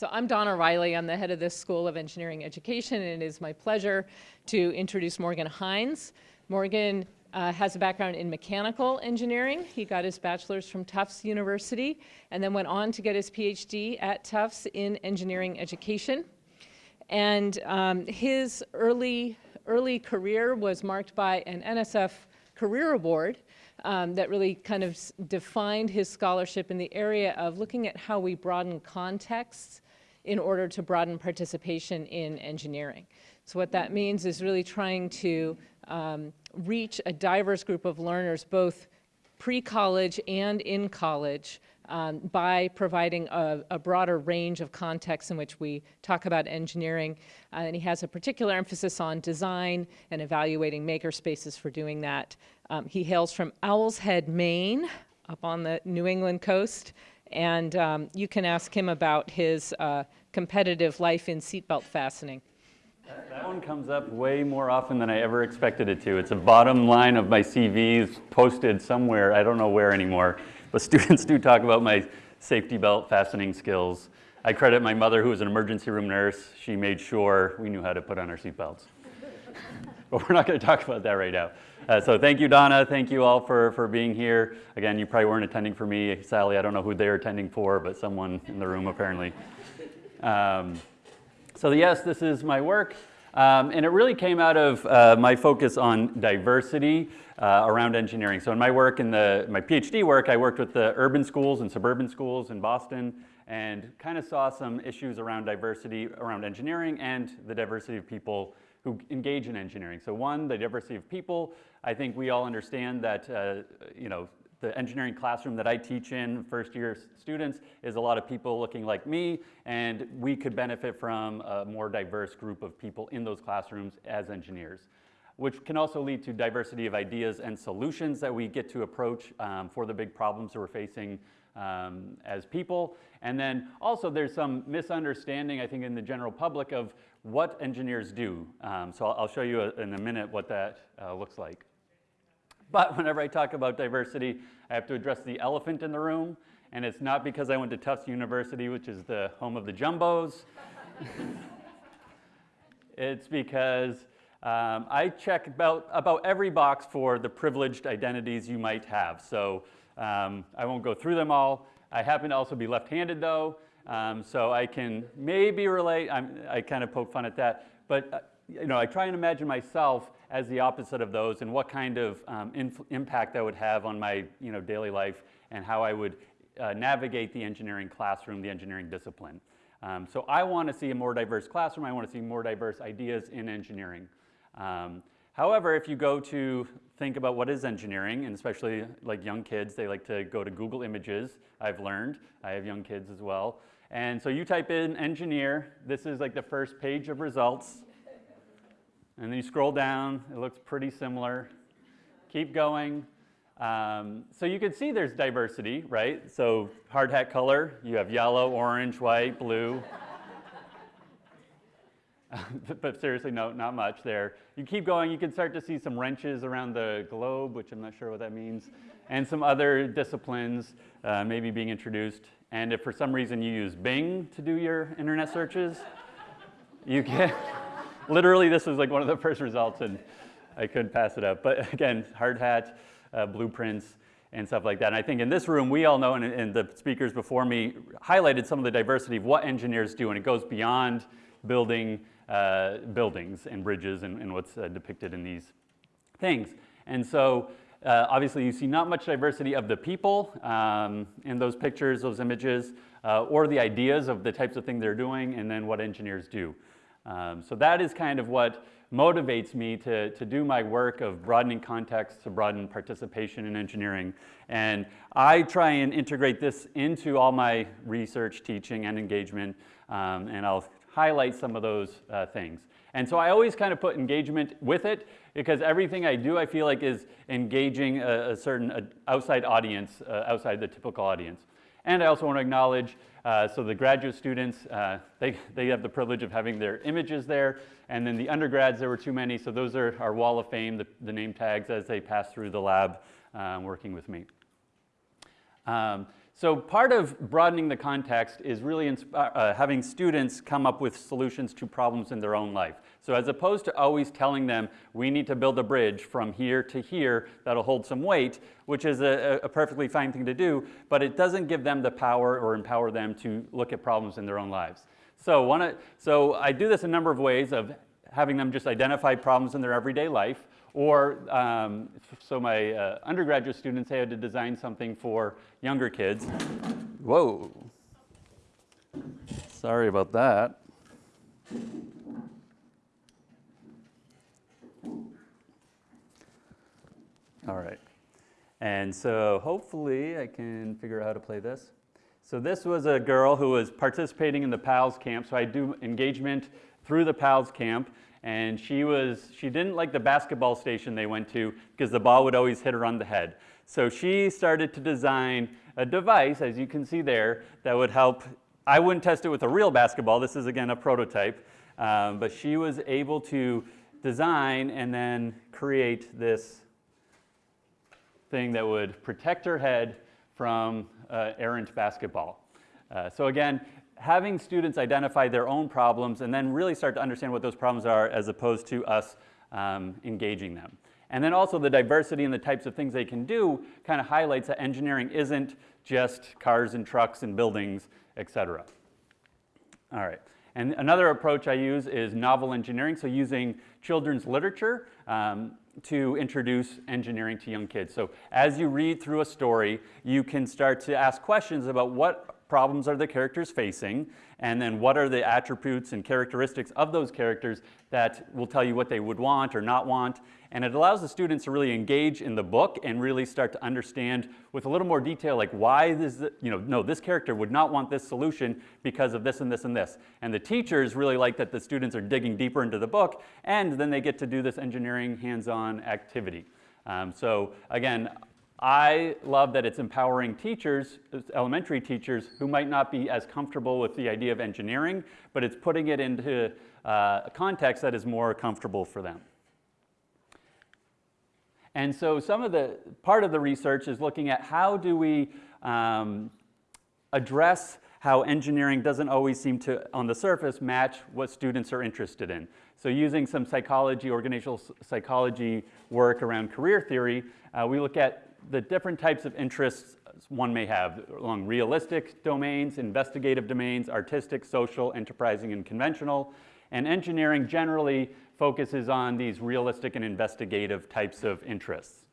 So I'm Donna Riley. I'm the head of this School of Engineering Education, and it is my pleasure to introduce Morgan Hynes. Morgan uh, has a background in mechanical engineering. He got his bachelor's from Tufts University and then went on to get his PhD at Tufts in engineering education. And um, his early, early career was marked by an NSF Career Award um, that really kind of defined his scholarship in the area of looking at how we broaden contexts in order to broaden participation in engineering. So what that means is really trying to um, reach a diverse group of learners, both pre-college and in college, um, by providing a, a, broader range of contexts in which we talk about engineering. Uh, and he has a particular emphasis on design and evaluating maker spaces for doing that. Um, he hails from Owl's Head, Maine, up on the New England coast. And um, you can ask him about his uh, competitive life in seatbelt fastening. That one comes up way more often than I ever expected it to. It's a bottom line of my CVs posted somewhere, I don't know where anymore, but students do talk about my safety belt fastening skills. I credit my mother, who was an emergency room nurse. She made sure we knew how to put on our seatbelts. But we're not going to talk about that right now. Uh, so thank you, Donna. Thank you all for, for being here. Again, you probably weren't attending for me. Sally, I don't know who they're attending for, but someone in the room apparently. Um, so yes, this is my work. Um, and it really came out of uh, my focus on diversity uh, around engineering. So in my work, in the, my PhD work, I worked with the urban schools and suburban schools in Boston and kind of saw some issues around diversity around engineering and the diversity of people who engage in engineering. So one, the diversity of people. I think we all understand that, uh, you know, the engineering classroom that I teach in, first year students, is a lot of people looking like me, and we could benefit from a more diverse group of people in those classrooms as engineers, which can also lead to diversity of ideas and solutions that we get to approach um, for the big problems that we're facing um, as people. And then also there's some misunderstanding, I think, in the general public of what engineers do. Um, so I'll, show you in a minute what that uh, looks like. But whenever I talk about diversity, I have to address the elephant in the room. And it's not because I went to Tufts University, which is the home of the jumbos. it's because um, I check about, about every box for the privileged identities you might have. So um, I won't go through them all. I happen to also be left-handed though, um, so I can maybe relate. I'm, i kind of poke fun at that. But uh, you know, I try and imagine myself as the opposite of those and what kind of um, impact that would have on my you know, daily life and how I would uh, navigate the engineering classroom, the engineering discipline. Um, so I want to see a more diverse classroom. I want to see more diverse ideas in engineering. Um, however, if you go to think about what is engineering, and especially like young kids, they like to go to Google Images, I've learned. I have young kids as well. And so you type in engineer. This is like the first page of results. And then you scroll down, it looks pretty similar. Keep going. Um, so you can see there's diversity, right? So hard hat color, you have yellow, orange, white, blue. but seriously, no, not much there. You keep going, you can start to see some wrenches around the globe, which I'm not sure what that means, and some other disciplines uh, maybe being introduced. And if for some reason you use Bing to do your internet searches, you can literally, this was like one of the first results and I couldn't pass it up. But again, hard hat, uh, blueprints, and stuff like that. And I think in this room, we all know, and, and, the speakers before me highlighted some of the diversity of what engineers do, and it goes beyond building uh, buildings and bridges and, and what's uh, depicted in these things. And so uh, obviously you see not much diversity of the people um, in those pictures, those images, uh, or the ideas of the types of things they're doing, and then what engineers do. Um, so that is kind of what motivates me to, to do my work of broadening context to broaden participation in engineering. And I try and integrate this into all my research, teaching, and engagement, um, and I'll highlight some of those uh, things. And so I always kind of put engagement with it because everything I do I feel like is engaging a, a certain a outside audience, uh, outside the typical audience. And I also want to acknowledge, uh, so the graduate students, uh, they, they have the privilege of having their images there. And then the undergrads, there were too many, so those are our wall of fame, the, the name tags as they pass through the lab um, working with me. Um, So part of broadening the context is really uh, having students come up with solutions to problems in their own life. So as opposed to always telling them, we need to build a bridge from here to here that'll hold some weight, which is a, a perfectly fine thing to do, but it doesn't give them the power or empower them to look at problems in their own lives. So, one, so I do this a number of ways of having them just identify problems in their everyday life, or um, so my uh, undergraduate students had to design something for younger kids. Whoa. Sorry about that. All right. And so hopefully I can figure out how to play this. So this was a girl who was participating in the PALS camp. So I do engagement through the PALS camp. And she was, she didn't like the basketball station they went to because the ball would always hit her on the head. So she started to design a device, as you can see there, that would help. I wouldn't test it with a real basketball. This is again a prototype. Um, but she was able to design and then create this thing that would protect her head from uh, errant basketball. Uh, so again, having students identify their own problems and then really start to understand what those problems are as opposed to us um, engaging them. And then also the diversity and the types of things they can do kind of highlights that engineering isn't just cars and trucks and buildings, et cetera. All right. And another approach I use is novel engineering, so using children's literature um, to introduce engineering to young kids. So as you read through a story, you can start to ask questions about what problems are the characters facing, and then what are the attributes and characteristics of those characters that will tell you what they would want or not want. And it allows the students to really engage in the book and really start to understand with a little more detail, like why this, you know, no, this character would not want this solution because of this and this and this. And the teachers really like that the students are digging deeper into the book, and then they get to do this engineering hands-on activity. Um, so again, I love that it's empowering teachers, elementary teachers, who might not be as comfortable with the idea of engineering, but it's putting it into uh, a context that is more comfortable for them. And so some of the, part of the research is looking at how do we um, address how engineering doesn't always seem to, on the surface, match what students are interested in. So using some psychology, organizational psychology work around career theory, uh, we look at the different types of interests one may have along realistic domains, investigative domains, artistic, social, enterprising, and conventional. And engineering generally focuses on these realistic and investigative types of interests.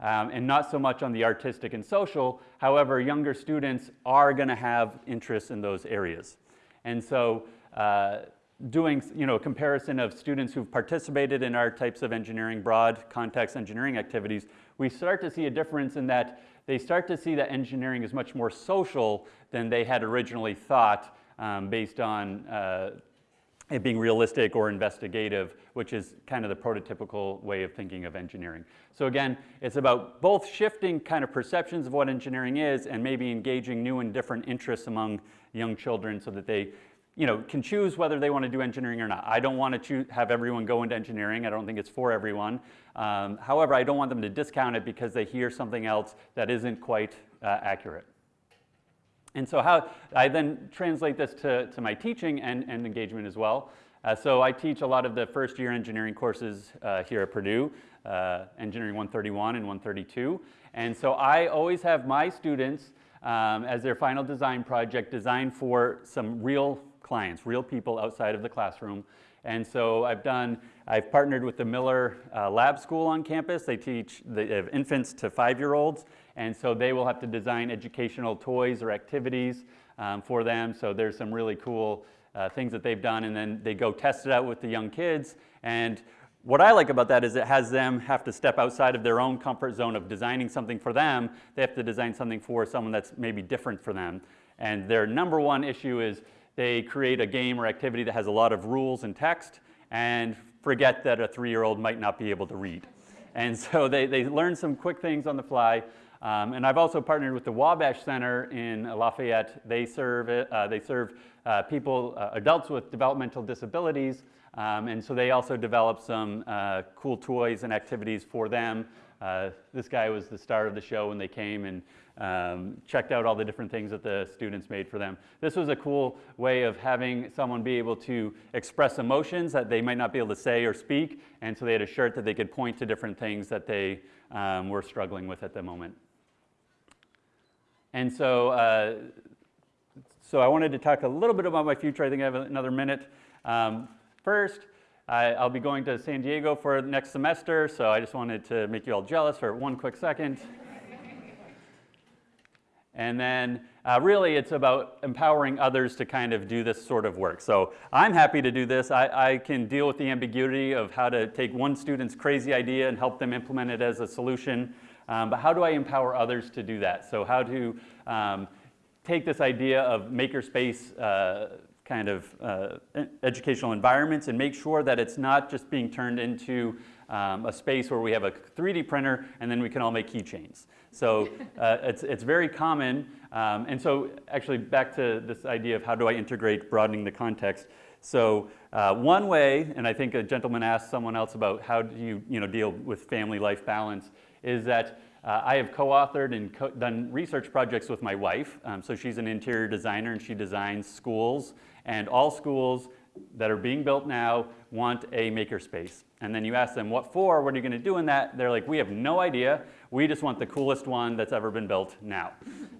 Um, and not so much on the artistic and social. However, younger students are going to have interests in those areas. And so uh, doing you know, a comparison of students who've participated in our types of engineering, broad context engineering activities, we start to see a difference in that they start to see that engineering is much more social than they had originally thought um, based on uh, it being realistic or investigative, which is kind of the prototypical way of thinking of engineering. So again, it's about both shifting kind of perceptions of what engineering is and maybe engaging new and different interests among young children so that they you know, can choose whether they want to do engineering or not. I don't want to have everyone go into engineering. I don't think it's for everyone. Um, however, I don't want them to discount it because they hear something else that isn't quite uh, accurate. And so how I then translate this to, to my teaching and, and engagement as well. Uh, so I teach a lot of the first year engineering courses uh, here at Purdue, uh, Engineering 131 and 132. And so I always have my students um, as their final design project design for some real clients, real people outside of the classroom. And so I've done, I've partnered with the Miller uh, Lab School on campus. They teach the infants to five-year-olds, and so they will have to design educational toys or activities um, for them. So there's some really cool uh, things that they've done, and then they go test it out with the young kids. And what I like about that is it has them have to step outside of their own comfort zone of designing something for them. They have to design something for someone that's maybe different for them. And their number one issue is they create a game or activity that has a lot of rules and text and forget that a three-year-old might not be able to read. And so they, they learn some quick things on the fly. Um, and I've also partnered with the Wabash Center in Lafayette. They serve, uh, they serve uh, people, uh, adults with developmental disabilities. Um, and so they also develop some uh, cool toys and activities for them Uh, this guy was the star of the show when they came and um, checked out all the different things that the students made for them. This was a cool way of having someone be able to express emotions that they might not be able to say or speak, and so they had a shirt that they could point to different things that they um, were struggling with at the moment. And so, uh, so I wanted to talk a little bit about my future. I think I have another minute. Um, first, I, I'll be going to San Diego for next semester, so I just wanted to make you all jealous for one quick second. And then uh, really it's about empowering others to kind of do this sort of work. So I'm happy to do this. I, I, can deal with the ambiguity of how to take one student's crazy idea and help them implement it as a solution. Um, but how do I empower others to do that? So how to um, take this idea of makerspace uh, kind of uh, educational environments and make sure that it's not just being turned into um, a space where we have a 3D printer and then we can all make keychains. So uh, it's, it's very common. Um, and so actually back to this idea of how do I integrate broadening the context. So uh, one way, and I think a gentleman asked someone else about how do you, you know, deal with family life balance, is that uh, I have co-authored and co done research projects with my wife. Um, so she's an interior designer and she designs schools and all schools that are being built now want a makerspace. And then you ask them, what for? What are you going to do in that? They're like, we have no idea. We just want the coolest one that's ever been built now.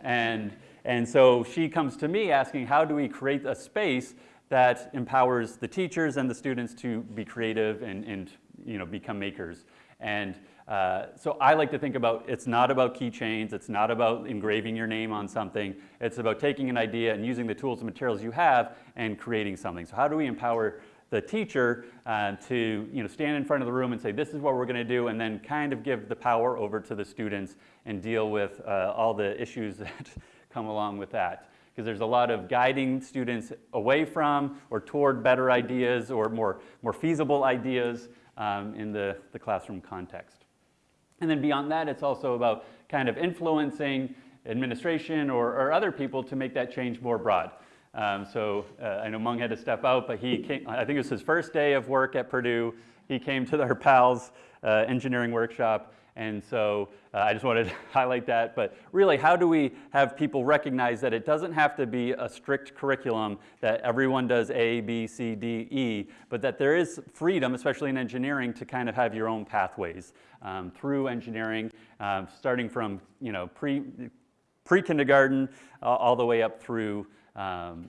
and, and so she comes to me asking, how do we create a space that empowers the teachers and the students to be creative and, and you know, become makers? And uh, so I like to think about, it's not about keychains, it's not about engraving your name on something, it's about taking an idea and using the tools and materials you have and creating something. So how do we empower the teacher uh, to you know, stand in front of the room and say, this is what we're going to do, and then kind of give the power over to the students and deal with uh, all the issues that come along with that. Because there's a lot of guiding students away from or toward better ideas or more, more feasible ideas um, in the, the classroom context. And then beyond that, it's also about kind of influencing administration or, or other people to make that change more broad. Um, so uh, I know Mung had to step out, but he came, I think it was his first day of work at Purdue. He came to our PALS uh, engineering workshop. And so uh, I just wanted to highlight that. But really, how do we have people recognize that it doesn't have to be a strict curriculum that everyone does A, B, C, D, E, but that there is freedom, especially in engineering, to kind of have your own pathways um, through engineering, um, starting from you know pre pre-kindergarten uh, all the way up through um,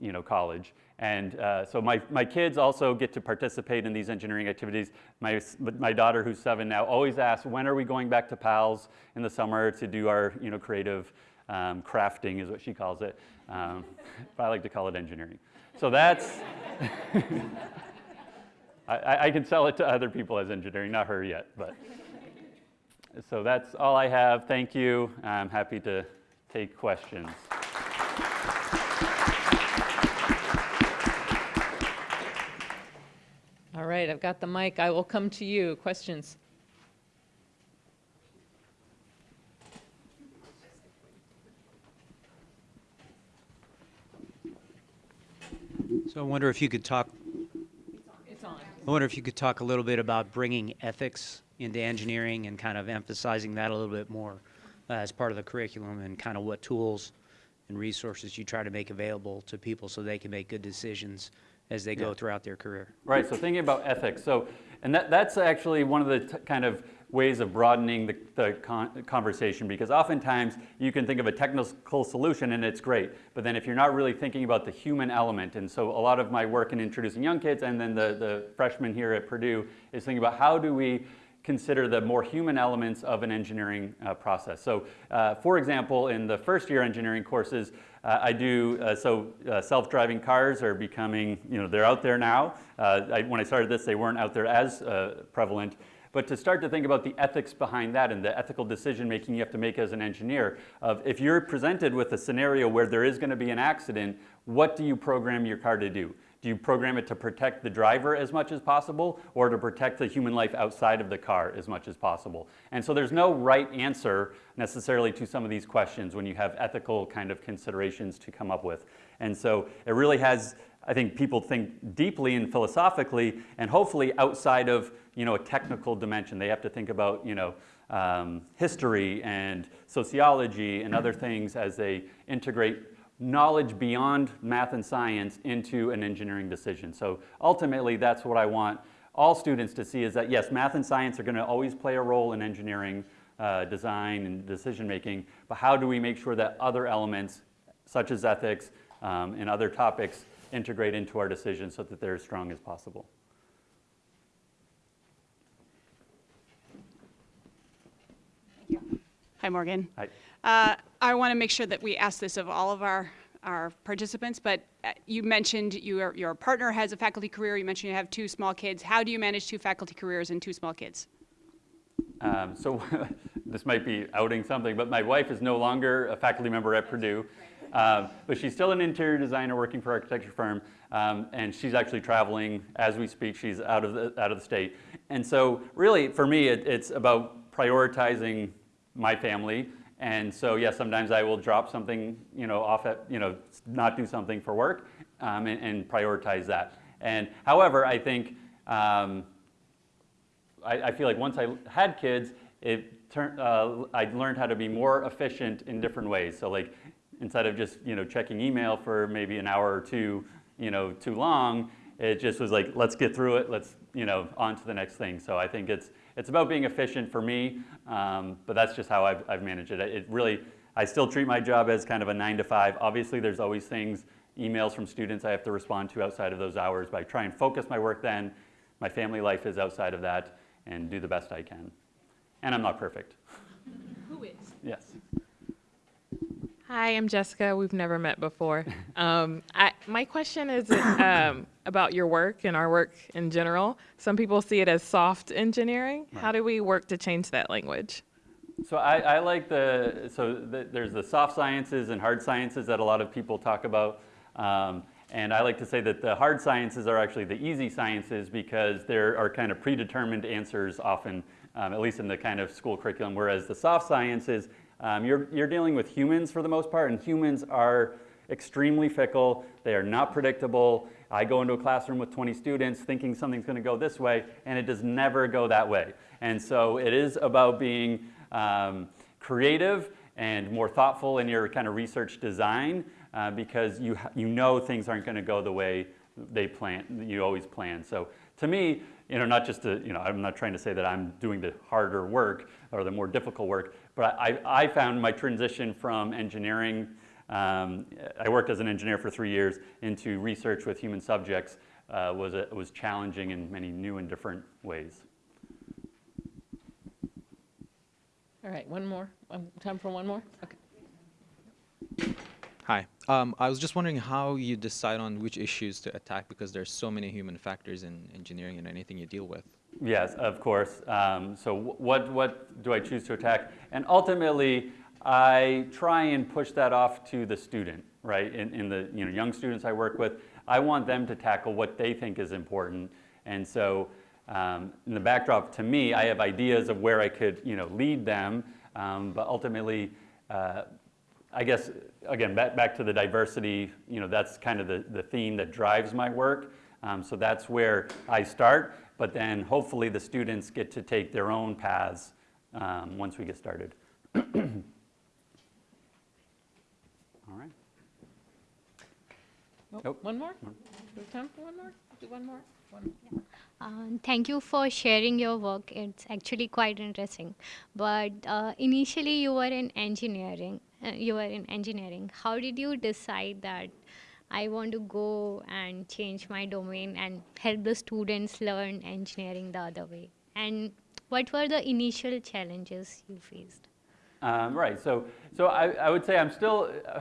you know, college. And uh, so my, my kids also get to participate in these engineering activities. My, my daughter, who's seven now, always asks, when are we going back to PALS in the summer to do our you know, creative um, crafting is what she calls it. Um, I like to call it engineering. So that's, I, I can sell it to other people as engineering, not her yet. But So that's all I have. Thank you. I'm happy to take questions. Right, I've got the mic. I will come to you. Questions? So I wonder if you could talk, It's on. I wonder if you could talk a little bit about bringing ethics into engineering and kind of emphasizing that a little bit more uh, as part of the curriculum and kind of what tools and resources you try to make available to people so they can make good decisions as they go Yeah. throughout their career. Right, so thinking about ethics. So, and that, that's actually one of the t- kind of ways of broadening the, the con- conversation because oftentimes you can think of a technical solution and it's great, but then if you're not really thinking about the human element, and so a lot of my work in introducing young kids and then the, the freshmen here at Purdue is thinking about how do we consider the more human elements of an engineering uh, process. So uh, for example, in the first year engineering courses, uh, I do, uh, so uh, self-driving cars are becoming, you know, they're out there now. Uh, I, when I started this, they weren't out there as prevalent. But to start to think about the ethics behind that and the ethical decision making you have to make as an engineer of if you're presented with a scenario where there is going to be an accident, what do you program your car to do? Do you program it to protect the driver as much as possible or to protect the human life outside of the car as much as possible? And so there's no right answer necessarily to some of these questions when you have ethical kind of considerations to come up with. And so it really has, I think people think deeply and philosophically and hopefully outside of you know, a technical dimension. They have to think about, you know, um, history and sociology and other things as they integrate knowledge beyond math and science into an engineering decision. So ultimately, that's what I want all students to see is that yes, math and science are going to always play a role in engineering uh, design and decision making, but how do we make sure that other elements, such as ethics um, and other topics, integrate into our decisions so that they're as strong as possible? Hi, Morgan. Hi. Uh, I want to make sure that we ask this of all of our, our participants, but uh, you mentioned your, your partner has a faculty career. You mentioned you have two small kids. How do you manage two faculty careers and two small kids? Um, so this might be outing something, but my wife is no longer a faculty member at Purdue. Um, but she's still an interior designer working for an architecture firm, um, and she's actually traveling as we speak. She's out of the, out of the state. And so really, for me, it, it's about prioritizing my family. And so, yes, sometimes I will drop something, you know, off at, you know, not do something for work um, and, and, prioritize that. And however, I think um, I, I, feel like once I had kids, it turned, uh, I learned how to be more efficient in different ways. So like instead of just, you know, checking email for maybe an hour or two, you know, too long, it just was like, let's get through it. Let's, you know, on to the next thing. So I think it's, it's about being efficient for me, um, but that's just how I've, I've managed it. It really, I still treat my job as kind of a nine to five. Obviously, there's always things, emails from students I have to respond to outside of those hours, but I try and focus my work then. My family life is outside of that and do the best I can. And I'm not perfect. Who is? Yes. Hi, I'm Jessica. We've never met before. Um, I, my question is um, about your work and our work in general. Some people see it as soft engineering. Right. How do we work to change that language? So I, I like the, so the, there's the soft sciences and hard sciences that a lot of people talk about. Um, and I like to say that the hard sciences are actually the easy sciences because there are kind of predetermined answers often, um, at least in the kind of school curriculum, whereas the soft sciences, um, you're, you're dealing with humans for the most part, and humans are extremely fickle. They are not predictable. I go into a classroom with 20 students thinking something's going to go this way, and it does never go that way. And so it is about being um, creative and more thoughtful in your kind of research design uh, because you, you know things aren't going to go the way they plan, you always plan. So to me, you know, not just to, you know, I'm not trying to say that I'm doing the harder work or the more difficult work, but I, I found my transition from engineering, um, I worked as an engineer for three years, into research with human subjects uh, was, a, was challenging in many new and different ways. All right, one more. Um, time for one more? Okay. Hi. Um, I was just wondering how you decide on which issues to attack because there's so many human factors in engineering and anything you deal with. Yes, of course. Um, so what, what do I choose to attack? And ultimately, I try and push that off to the student, right? In, in the you know, young students I work with, I want them to tackle what they think is important. And so um, in the backdrop, to me, I have ideas of where I could you know, lead them, um, but ultimately, uh, I guess, again, back, back to the diversity, you know, that's kind of the, the theme that drives my work. Um, so that's where I start, but then hopefully the students get to take their own paths um, once we get started. All right. Oh, Nope. One more? Do we time for one more? Do one more? One. Uh, thank you for sharing your work. It's actually quite interesting. But uh, initially, you were in engineering. Uh, you were in engineering. How did you decide that I want to go and change my domain and help the students learn engineering the other way? And what were the initial challenges you faced? Um, right. So, so I, I would say I'm still. Uh,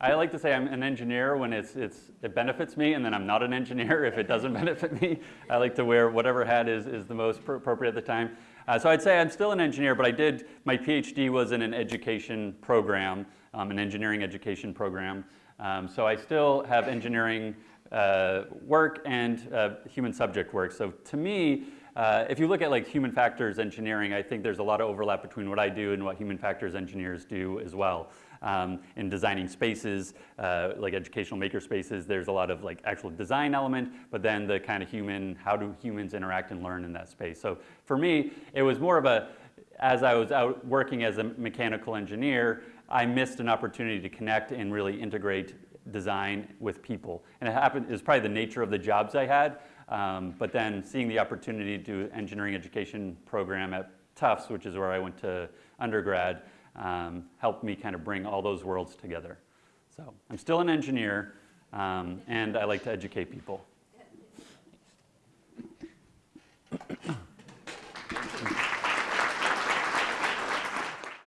I like to say I'm an engineer when it's, it's, it benefits me, and then I'm not an engineer if it doesn't benefit me. I like to wear whatever hat is, is the most appropriate at the time. Uh, so I'd say I'm still an engineer, but I did, my PhD was in an education program, um, an engineering education program. Um, so I still have engineering uh, work and uh, human subject work. So to me, uh, if you look at like human factors engineering, I think there's a lot of overlap between what I do and what human factors engineers do as well. Um, in designing spaces, uh, like educational maker spaces, there's a lot of like actual design element, but then the kind of human, how do humans interact and learn in that space? So for me, it was more of a, as I was out working as a mechanical engineer, I missed an opportunity to connect and really integrate design with people. And it happened, it was probably the nature of the jobs I had, um, but then seeing the opportunity to do engineering education program at Tufts, which is where I went to undergrad, um, helped me kind of bring all those worlds together. So I'm still an engineer, um, and I like to educate people.